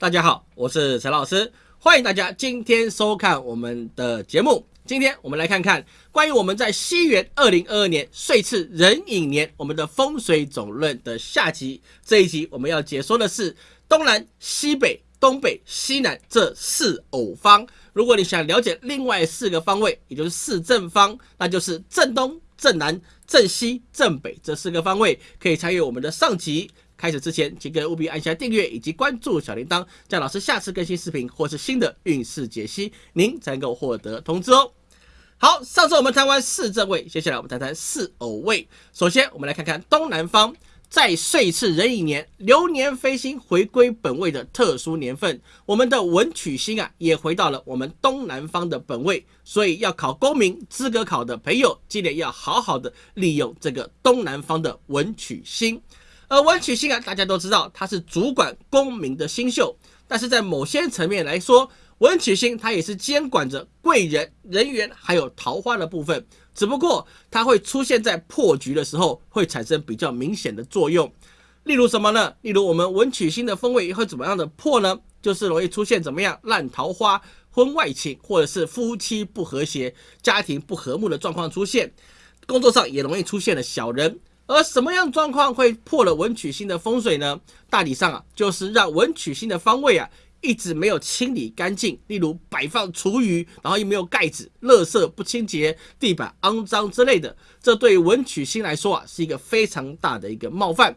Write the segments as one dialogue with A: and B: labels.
A: 大家好，我是陈老师，欢迎大家今天收看我们的节目。今天我们来看看关于我们在西元二零二二年岁次壬寅年我们的风水总论的下集。这一集我们要解说的是东南、西北、东北、西南这四偶方。如果你想了解另外四个方位，也就是四正方，那就是正东、正南、正西、正北这四个方位，可以参与我们的上集。开始之前，请各位务必按下订阅以及关注小铃铛，这样老师下次更新视频或是新的运势解析，您才能够获得通知哦。好，上次我们谈完四正位，接下来我们谈谈四偶位。首先，我们来看看东南方，在岁次壬寅年，流年飞星回归本位的特殊年份，我们的文曲星啊，也回到了我们东南方的本位，所以要考公民资格考的朋友，记得要好好的利用这个东南方的文曲星。而文曲星啊，大家都知道它是主管功名的星宿，但是在某些层面来说，文曲星它也是监管着贵人、人员还有桃花的部分。只不过它会出现在破局的时候，会产生比较明显的作用。例如什么呢？例如我们文曲星的风位会怎么样的破呢？就是容易出现怎么样烂桃花、婚外情，或者是夫妻不和谐、家庭不和睦的状况出现。工作上也容易出现了小人。而什么样状况会破了文曲星的风水呢？大体上啊，就是让文曲星的方位啊一直没有清理干净，例如摆放厨余，然后又没有盖子，垃圾不清洁，地板肮脏之类的。这对于文曲星来说啊，是一个非常大的一个冒犯。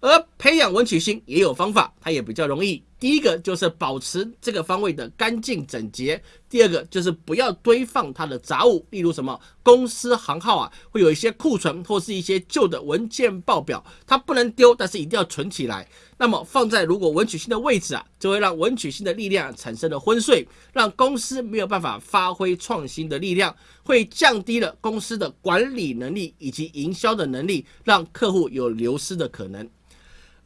A: 而培养文曲星也有方法，它也比较容易。第一个就是保持这个方位的干净整洁，第二个就是不要堆放它的杂物，例如什么公司行号啊，会有一些库存或是一些旧的文件报表，它不能丢，但是一定要存起来。那么放在如果文曲星的位置啊，就会让文曲星的力量产生了昏睡，让公司没有办法发挥创新的力量，会降低了公司的管理能力以及营销的能力，让客户有流失的可能。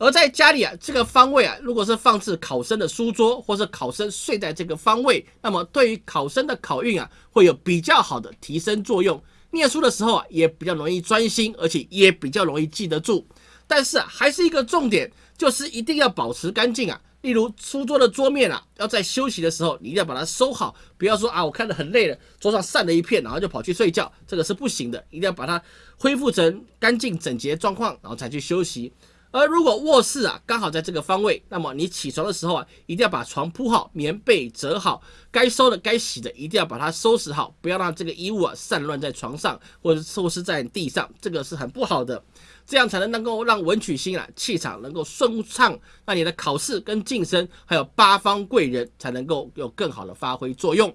A: 而在家里啊，这个方位啊，如果是放置考生的书桌，或是考生睡在这个方位，那么对于考生的考运啊，会有比较好的提升作用。念书的时候啊，也比较容易专心，而且也比较容易记得住。但是啊，还是一个重点，就是一定要保持干净啊。例如书桌的桌面啊，要在休息的时候，你一定要把它收好，不要说啊，我看得很累了，桌上散了一片，然后就跑去睡觉，这个是不行的，一定要把它恢复成干净整洁状况，然后才去休息。而如果卧室啊刚好在这个方位，那么你起床的时候啊，一定要把床铺好，棉被折好，该收的、该洗的，一定要把它收拾好，不要让这个衣物啊散乱在床上或者收拾在地上，这个是很不好的。这样才能能够让文曲星啊气场能够顺畅，那你的考试跟晋升还有八方贵人才能够有更好的发挥作用。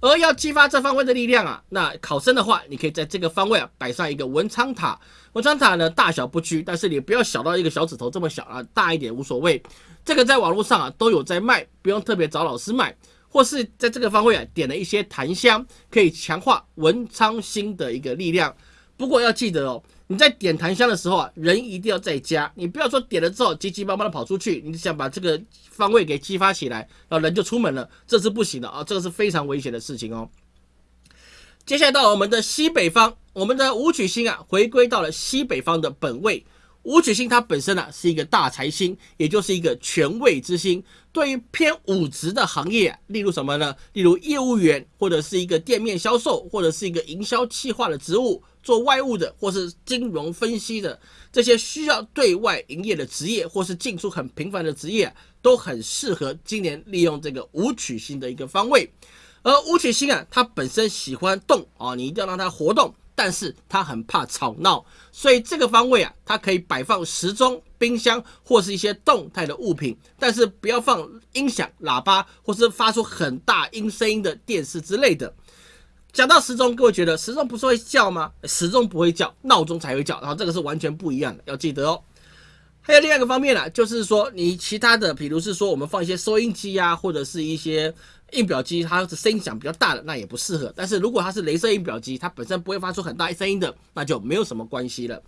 A: 而要激发这方位的力量啊，那考生的话，你可以在这个方位啊摆上一个文昌塔。文昌塔呢大小不拘，但是你不要小到一个小指头这么小啊，大一点无所谓。这个在网络上啊都有在卖，不用特别找老师买，或是在这个方位啊点了一些檀香，可以强化文昌星的一个力量。不过要记得哦。你在点檀香的时候啊，人一定要在家，你不要说点了之后急急忙忙的跑出去，你想把这个方位给激发起来，然后人就出门了，这是不行的啊，这个是非常危险的事情哦。接下来到我们的西北方，我们的武曲星啊，回归到了西北方的本位。武曲星它本身呢是一个大财星，也就是一个权位之星。对于偏武职的行业，例如什么呢？例如业务员，或者是一个店面销售，或者是一个营销企划的职务，做外务的，或是金融分析的，这些需要对外营业的职业，或是进出很频繁的职业，都很适合今年利用这个武曲星的一个方位。而武曲星啊，它本身喜欢动啊，你一定要让它活动。但是它很怕吵闹，所以这个方位啊，它可以摆放时钟、冰箱或是一些动态的物品，但是不要放音响、喇叭或是发出很大音声音的电视之类的。讲到时钟，各位觉得时钟不是会叫吗？时钟不会叫，闹钟才会叫，然后这个是完全不一样的，要记得哦。还有另外一个方面呢，就是说你其他的，比如是说我们放一些收音机啊，或者是一些。印表机它的声音响比较大的，那也不适合。但是如果它是镭射印表机，它本身不会发出很大声音的，那就没有什么关系了。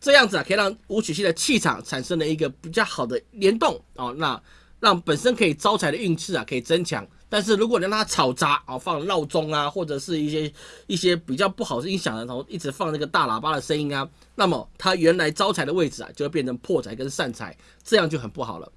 A: 这样子啊，可以让武曲系的气场产生了一个比较好的联动哦，那让本身可以招财的运气啊可以增强。但是如果你让它吵杂啊，放闹钟啊，或者是一些一些比较不好的音响的，然后一直放那个大喇叭的声音啊，那么它原来招财的位置啊就会变成破财跟散财，这样就很不好了。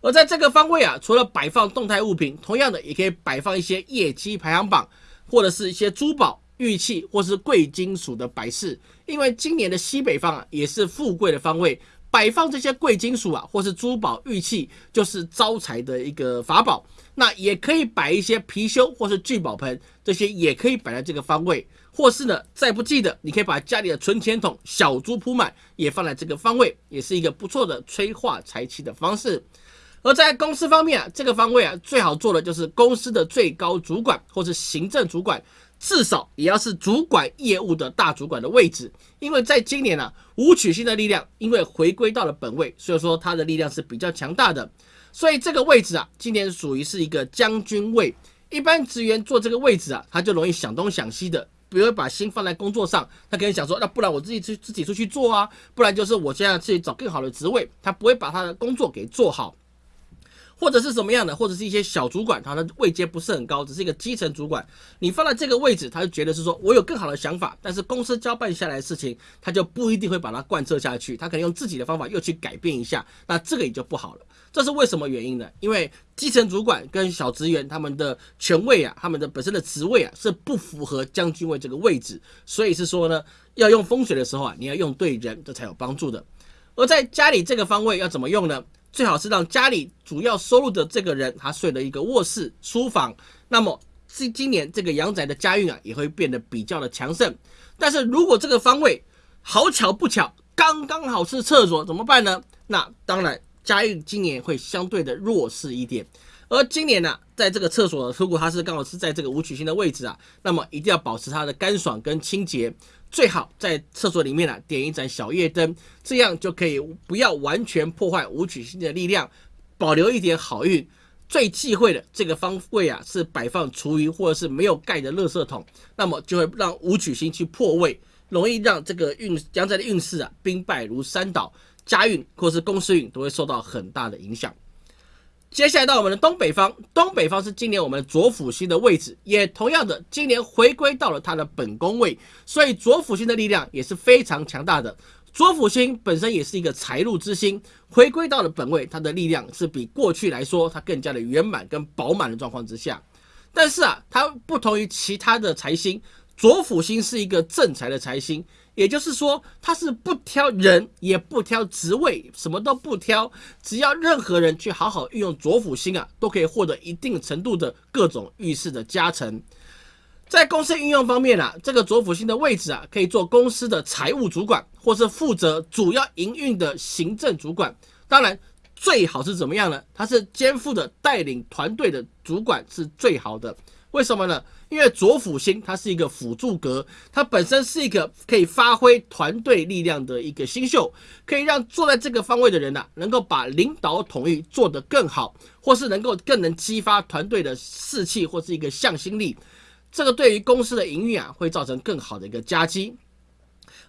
A: 而在这个方位啊，除了摆放动态物品，同样的也可以摆放一些业绩排行榜，或者是一些珠宝、玉器或是贵金属的摆饰。因为今年的西北方啊，也是富贵的方位，摆放这些贵金属啊，或是珠宝、玉器，就是招财的一个法宝。那也可以摆一些貔貅或是聚宝盆，这些也可以摆在这个方位。或是呢，再不济的，你可以把家里的存钱筒、小猪铺满，也放在这个方位，也是一个不错的催化财气的方式。而在公司方面啊，这个方位啊，最好做的就是公司的最高主管或是行政主管，至少也要是主管业务的大主管的位置。因为在今年啊，武曲星的力量因为回归到了本位，所以说他的力量是比较强大的。所以这个位置啊，今年属于是一个将军位。一般职员坐这个位置啊，他就容易想东想西的，不会把心放在工作上。他可能想说，那不然我自己去自己出去做啊，不然就是我现在去找更好的职位。他不会把他的工作给做好。或者是什么样的，或者是一些小主管，他的位阶不是很高，只是一个基层主管。你放在这个位置，他就觉得是说我有更好的想法，但是公司交办下来的事情，他就不一定会把它贯彻下去，他可能用自己的方法又去改变一下，那这个也就不好了。这是为什么原因呢？因为基层主管跟小职员他们的权位啊，他们的本身的职位啊，是不符合将军位这个位置，所以是说呢，要用风水的时候啊，你要用对人，这才有帮助的。而在家里这个方位要怎么用呢？最好是让家里主要收入的这个人，他睡了一个卧室、书房，那么今今年这个阳宅的家运啊，也会变得比较的强盛。但是如果这个方位好巧不巧，刚刚好是厕所，怎么办呢？那当然家运今年会相对的弱势一点。而今年呢，在这个厕所，如果它是刚好是在这个五曲星的位置啊，那么一定要保持它的干爽跟清洁。最好在厕所里面啊点一盏小夜灯，这样就可以不要完全破坏五曲星的力量，保留一点好运。最忌讳的这个方位啊是摆放厨余或者是没有盖的垃圾桶，那么就会让五曲星去破位，容易让这个运将在的运势啊兵败如山倒，家运或是公司运都会受到很大的影响。接下来到我们的东北方，东北方是今年我们左辅星的位置，也同样的今年回归到了它的本宫位，所以左辅星的力量也是非常强大的。左辅星本身也是一个财路之星，回归到了本位，它的力量是比过去来说它更加的圆满跟饱满的状况之下。但是啊，它不同于其他的财星，左辅星是一个正财的财星。也就是说，他是不挑人，也不挑职位，什么都不挑，只要任何人去好好运用左辅星啊，都可以获得一定程度的各种运势的加成。在公司运用方面啊，这个左辅星的位置啊，可以做公司的财务主管，或是负责主要营运的行政主管。当然，最好是怎么样呢？他是肩负的带领团队的主管是最好的。为什么呢？因为左辅星它是一个辅助格，它本身是一个可以发挥团队力量的一个星宿，可以让坐在这个方位的人呐，能够把领导统一做得更好，或是能够更能激发团队的士气或是一个向心力。这个对于公司的营运啊，会造成更好的一个夹击。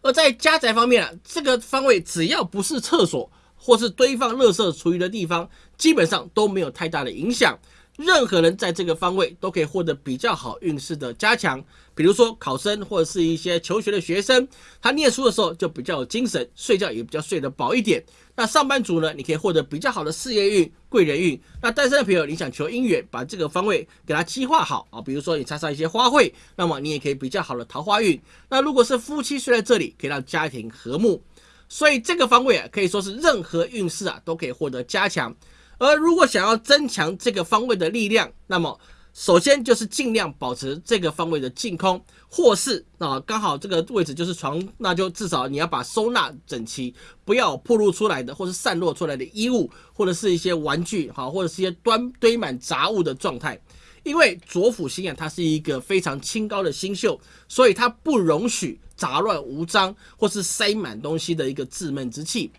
A: 而在家宅方面啊，这个方位只要不是厕所或是堆放垃圾厨余的地方，基本上都没有太大的影响。任何人在这个方位都可以获得比较好运势的加强，比如说考生或者是一些求学的学生，他念书的时候就比较有精神，睡觉也比较睡得饱一点。那上班族呢，你可以获得比较好的事业运、贵人运。那单身的朋友，你想求姻缘，把这个方位给他计划好啊，比如说你插上一些花卉，那么你也可以比较好的桃花运。那如果是夫妻睡在这里，可以让家庭和睦。所以这个方位啊，可以说是任何运势啊都可以获得加强。而如果想要增强这个方位的力量，那么首先就是尽量保持这个方位的净空，或是啊刚好这个位置就是床，那就至少你要把收纳整齐，不要暴露出来的或是散落出来的衣物，或者是一些玩具，好，或者是一些端堆满杂物的状态。因为左辅星啊，它是一个非常清高的星宿，所以它不容许杂乱无章或是塞满东西的一个自闷之气。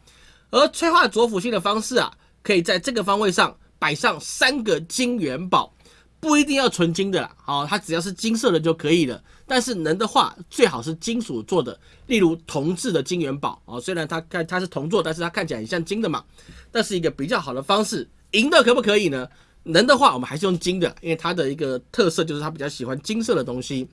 A: 而催化左辅星的方式啊。可以在这个方位上摆上三个金元宝，不一定要纯金的啦，好，它只要是金色的就可以了。但是能的话，最好是金属做的，例如铜制的金元宝哦。虽然它看它是铜做，但是它看起来很像金的嘛，那是一个比较好的方式。银的可不可以呢？能的话，我们还是用金的，因为它的一个特色就是它比较喜欢金色的东西。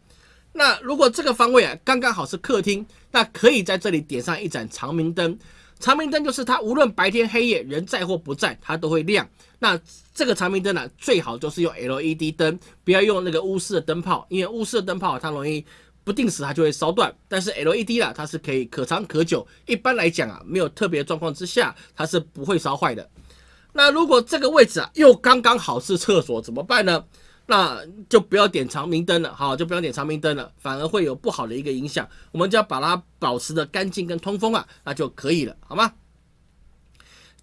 A: 那如果这个方位啊刚刚好是客厅，那可以在这里点上一盏长明灯。长明灯就是它无论白天黑夜人在或不在，它都会亮。那这个长明灯呢，最好就是用 LED 灯，不要用那个钨丝的灯泡，因为钨丝的灯泡它容易不定时它就会烧断。但是 LED 啦，它是可以可长可久，一般来讲啊，没有特别状况之下，它是不会烧坏的。那如果这个位置啊又刚刚好是厕所怎么办呢？那就不要点长明灯了，好，就不要点长明灯了，反而会有不好的一个影响。我们就要把它保持的干净跟通风啊，那就可以了，好吗？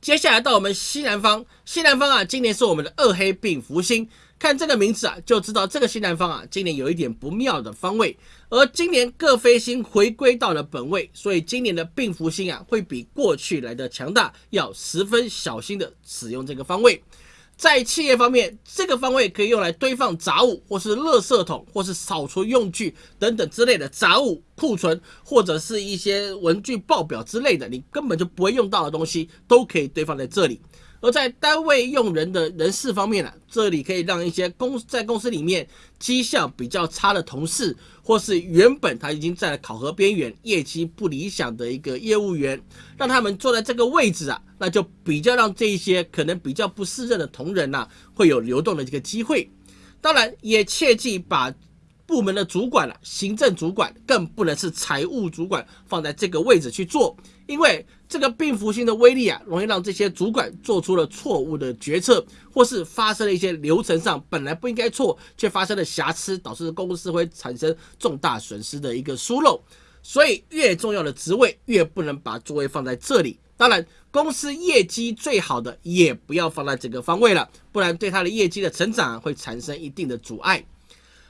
A: 接下来到我们西南方，西南方啊，今年是我们的二黑病福星。看这个名字啊，就知道这个西南方啊，今年有一点不妙的方位。而今年各飞星回归到了本位，所以今年的病福星啊，会比过去来的强大，要十分小心的使用这个方位。在企业方面，这个方位可以用来堆放杂物，或是垃圾桶，或是扫除用具等等之类的杂物库存，或者是一些文具报表之类的，你根本就不会用到的东西，都可以堆放在这里。而在单位用人的人事方面呢，这里可以让一些公在公司里面绩效比较差的同事，或是原本他已经在考核边缘、业绩不理想的一个业务员，让他们坐在这个位置啊，那就比较让这一些可能比较不适任的同仁呐，会有流动的这个机会。当然，也切记把。部门的主管了，行政主管更不能是财务主管放在这个位置去做，因为这个病符性的威力啊，容易让这些主管做出了错误的决策，或是发生了一些流程上本来不应该错却发生了瑕疵，导致公司会产生重大损失的一个疏漏。所以越重要的职位越不能把座位放在这里。当然，公司业绩最好的也不要放在这个方位了，不然对他的业绩的成长会产生一定的阻碍。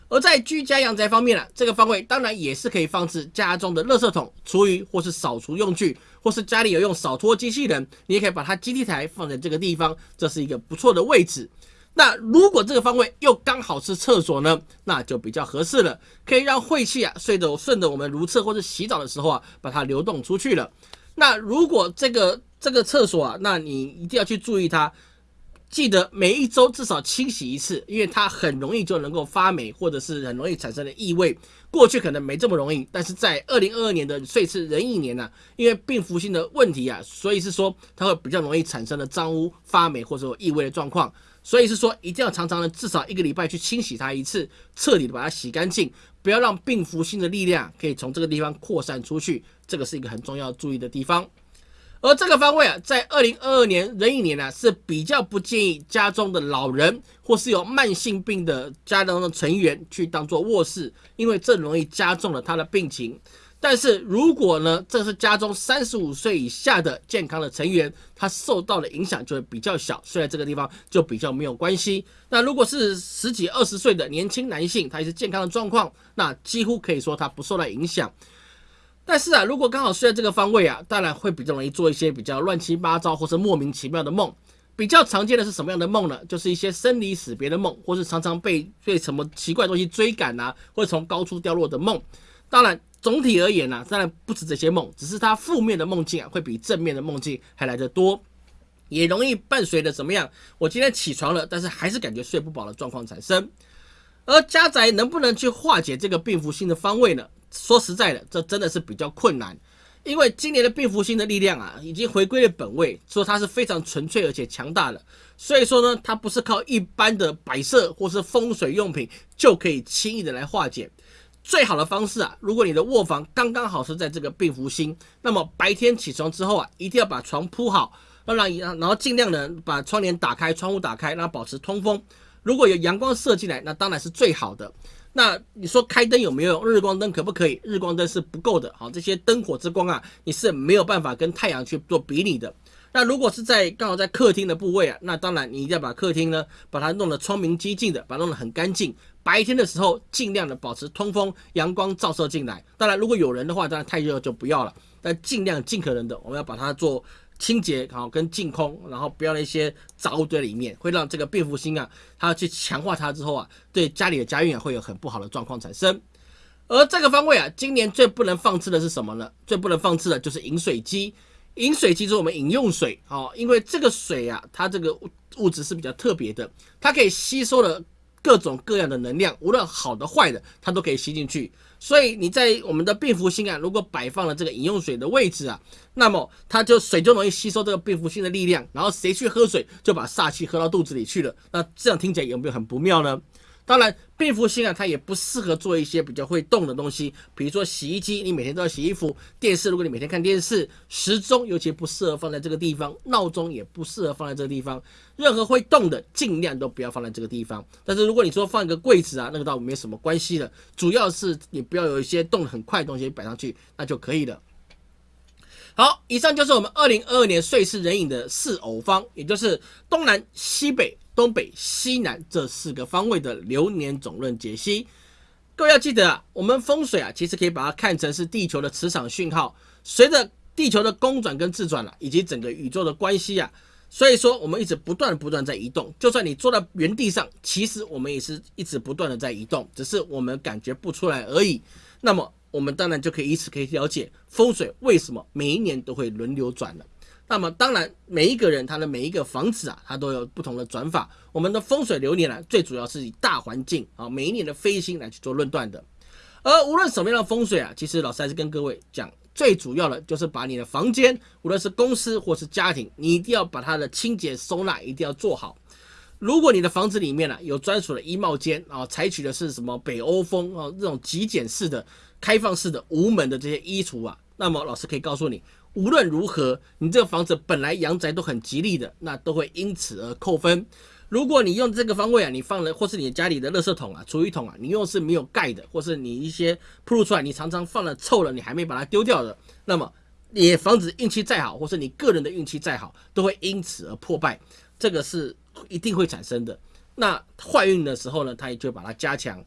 A: 而在居家阳宅方面呢，这个方位当然也是可以放置家中的垃圾桶、厨余或是扫除用具，或是家里有用扫拖机器人，你也可以把它基地台放在这个地方，这是一个不错的位置。那如果这个方位又刚好是厕所呢，那就比较合适了，可以让晦气啊顺着顺着我们如厕或者洗澡的时候啊，把它流动出去了。那如果这个这个厕所啊，那你一定要去注意它。记得每一周至少清洗一次，因为它很容易就能够发霉，或者是很容易产生的异味。过去可能没这么容易，但是在二零二二年的岁次壬寅年呢，因为病符性的问题啊，所以是说它会比较容易产生的脏污、发霉或者有异味的状况。所以是说一定要常常的至少一个礼拜去清洗它一次，彻底的把它洗干净，不要让病符性的力量可以从这个地方扩散出去。这个是一个很重要注意的地方。而这个方位啊，在二零二二年壬寅年呢，是比较不建议家中的老人或是有慢性病的家中的成员去当做卧室，因为这容易加重了他的病情。但是如果呢，这是家中三十五岁以下的健康的成员，他受到的影响就会比较小，睡在这个地方就比较没有关系。那如果是十几二十岁的年轻男性，他也是健康的状况，那几乎可以说他不受到影响。但是啊，如果刚好睡在这个方位啊，当然会比较容易做一些比较乱七八糟或是莫名其妙的梦。比较常见的是什么样的梦呢？就是一些生离死别的梦，或是常常被被什么奇怪东西追赶啊，或者从高处掉落的梦。当然，总体而言呢，当然不止这些梦，只是它负面的梦境啊，会比正面的梦境还来得多，也容易伴随着怎么样？我今天起床了，但是还是感觉睡不饱的状况产生。而家宅能不能去化解这个病符星的方位呢？说实在的，这真的是比较困难，因为今年的病符星的力量啊，已经回归了本位，说它是非常纯粹而且强大的。所以说呢，它不是靠一般的摆设或是风水用品就可以轻易的来化解。最好的方式啊，如果你的卧房刚刚好是在这个病符星，那么白天起床之后啊，一定要把床铺好，让让然后尽量的把窗帘打开，窗户打开，让它保持通风。如果有阳光射进来，那当然是最好的。那你说开灯有没有用？日光灯可不可以？日光灯是不够的。好，这些灯火之光啊，你是没有办法跟太阳去做比拟的。那如果是在刚好在客厅的部位啊，那当然你一定要把客厅呢，把它弄得窗明几净的，把它弄得很干净。白天的时候尽量的保持通风，阳光照射进来。当然，如果有人的话，当然太热就不要了。但尽量尽可能的，我们要把它做。清洁好跟净空，然后不要那些杂物堆里面，会让这个变福星啊，它去强化它之后啊，对家里的家运啊会有很不好的状况产生。而这个方位啊，今年最不能放置的是什么呢？最不能放置的就是饮水机。饮水机是我们饮用水哦，因为这个水啊，它这个物质是比较特别的，它可以吸收了各种各样的能量，无论好的坏的，它都可以吸进去。所以你在我们的病符星啊，如果摆放了这个饮用水的位置啊，那么它就水就容易吸收这个病服性的力量，然后谁去喝水就把煞气喝到肚子里去了。那这样听起来有没有很不妙呢？当然，蝙蝠星啊，它也不适合做一些比较会动的东西，比如说洗衣机，你每天都要洗衣服；电视，如果你每天看电视；时钟尤其不适合放在这个地方；闹钟也不适合放在这个地方。任何会动的，尽量都不要放在这个地方。但是如果你说放一个柜子啊，那个倒没什么关系的，主要是你不要有一些动得很快的东西摆上去，那就可以了。好，以上就是我们二零二二年岁次人影的四偶方，也就是东南西北。东北、西南这四个方位的流年总论解析，各位要记得啊，我们风水啊，其实可以把它看成是地球的磁场讯号，随着地球的公转跟自转了，以及整个宇宙的关系啊，所以说我们一直不断不断在移动，就算你坐在原地上，其实我们也是一直不断的在移动，只是我们感觉不出来而已。那么我们当然就可以以此可以了解风水为什么每一年都会轮流转了。那么当然，每一个人他的每一个房子啊，它都有不同的转法。我们的风水流年呢，最主要是以大环境啊，每一年的飞星来去做论断的。而无论什么样的风水啊，其实老师还是跟各位讲，最主要的就是把你的房间，无论是公司或是家庭，你一定要把它的清洁收纳一定要做好。如果你的房子里面呢有专属的衣帽间啊，采取的是什么北欧风啊这种极简式的、开放式的无门的这些衣橱啊，那么老师可以告诉你。无论如何，你这个房子本来阳宅都很吉利的，那都会因此而扣分。如果你用这个方位啊，你放了或是你家里的垃圾桶啊、厨余桶啊，你用是没有盖的，或是你一些铺露出来，你常常放了臭了，你还没把它丢掉的，那么你房子运气再好，或是你个人的运气再好，都会因此而破败，这个是一定会产生的。那坏运的时候呢，它也就把它加强。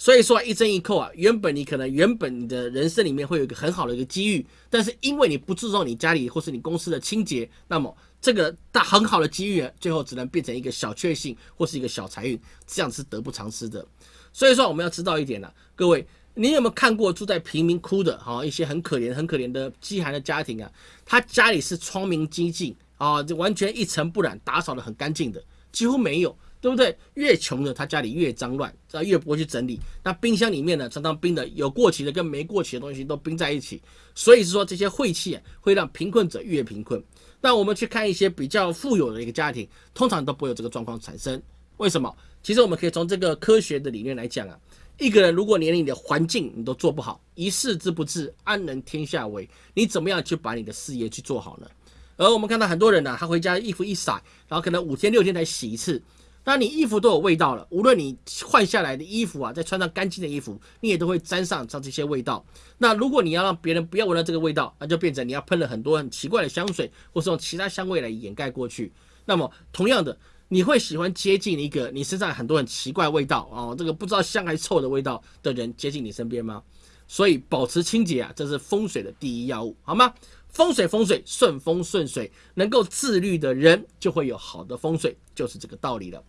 A: 所以说一针一扣啊，原本你可能原本你的人生里面会有一个很好的一个机遇，但是因为你不注重你家里或是你公司的清洁，那么这个大很好的机遇，最后只能变成一个小确幸或是一个小财运，这样是得不偿失的。所以说我们要知道一点呢，各位，你有没有看过住在贫民窟的哈一些很可怜很可怜的饥寒的家庭啊？他家里是窗明几净啊，就完全一尘不染，打扫的很干净的，几乎没有。对不对？越穷的他家里越脏乱，啊，越不会去整理。那冰箱里面呢，常常冰的有过期的跟没过期的东西都冰在一起，所以是说这些晦气啊，会让贫困者越贫困。那我们去看一些比较富有的一个家庭，通常都不会有这个状况产生。为什么？其实我们可以从这个科学的理念来讲啊，一个人如果连你的环境你都做不好，一事之不治，安能天下为？你怎么样去把你的事业去做好呢？而我们看到很多人呢，他回家衣服一晒，然后可能五天六天才洗一次。那你衣服都有味道了，无论你换下来的衣服啊，再穿上干净的衣服，你也都会沾上上这些味道。那如果你要让别人不要闻到这个味道，那就变成你要喷了很多很奇怪的香水，或是用其他香味来掩盖过去。那么同样的，你会喜欢接近一个你身上很多很奇怪味道哦，这个不知道香还臭的味道的人接近你身边吗？所以保持清洁啊，这是风水的第一要务，好吗？风水风水顺风顺水，能够自律的人就会有好的风水，就是这个道理了。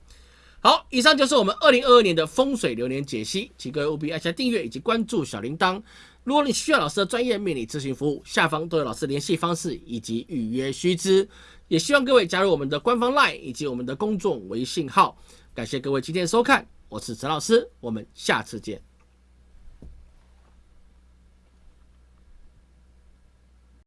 A: 好，以上就是我们二零二二年的风水流年解析，请各位务必按下订阅以及关注小铃铛。如果你需要老师的专业命理咨询服务，下方都有老师联系方式以及预约须知。也希望各位加入我们的官方 LINE 以及我们的公众微信号。感谢各位今天的收看，我是陈老师，我们下次见。